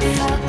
I felt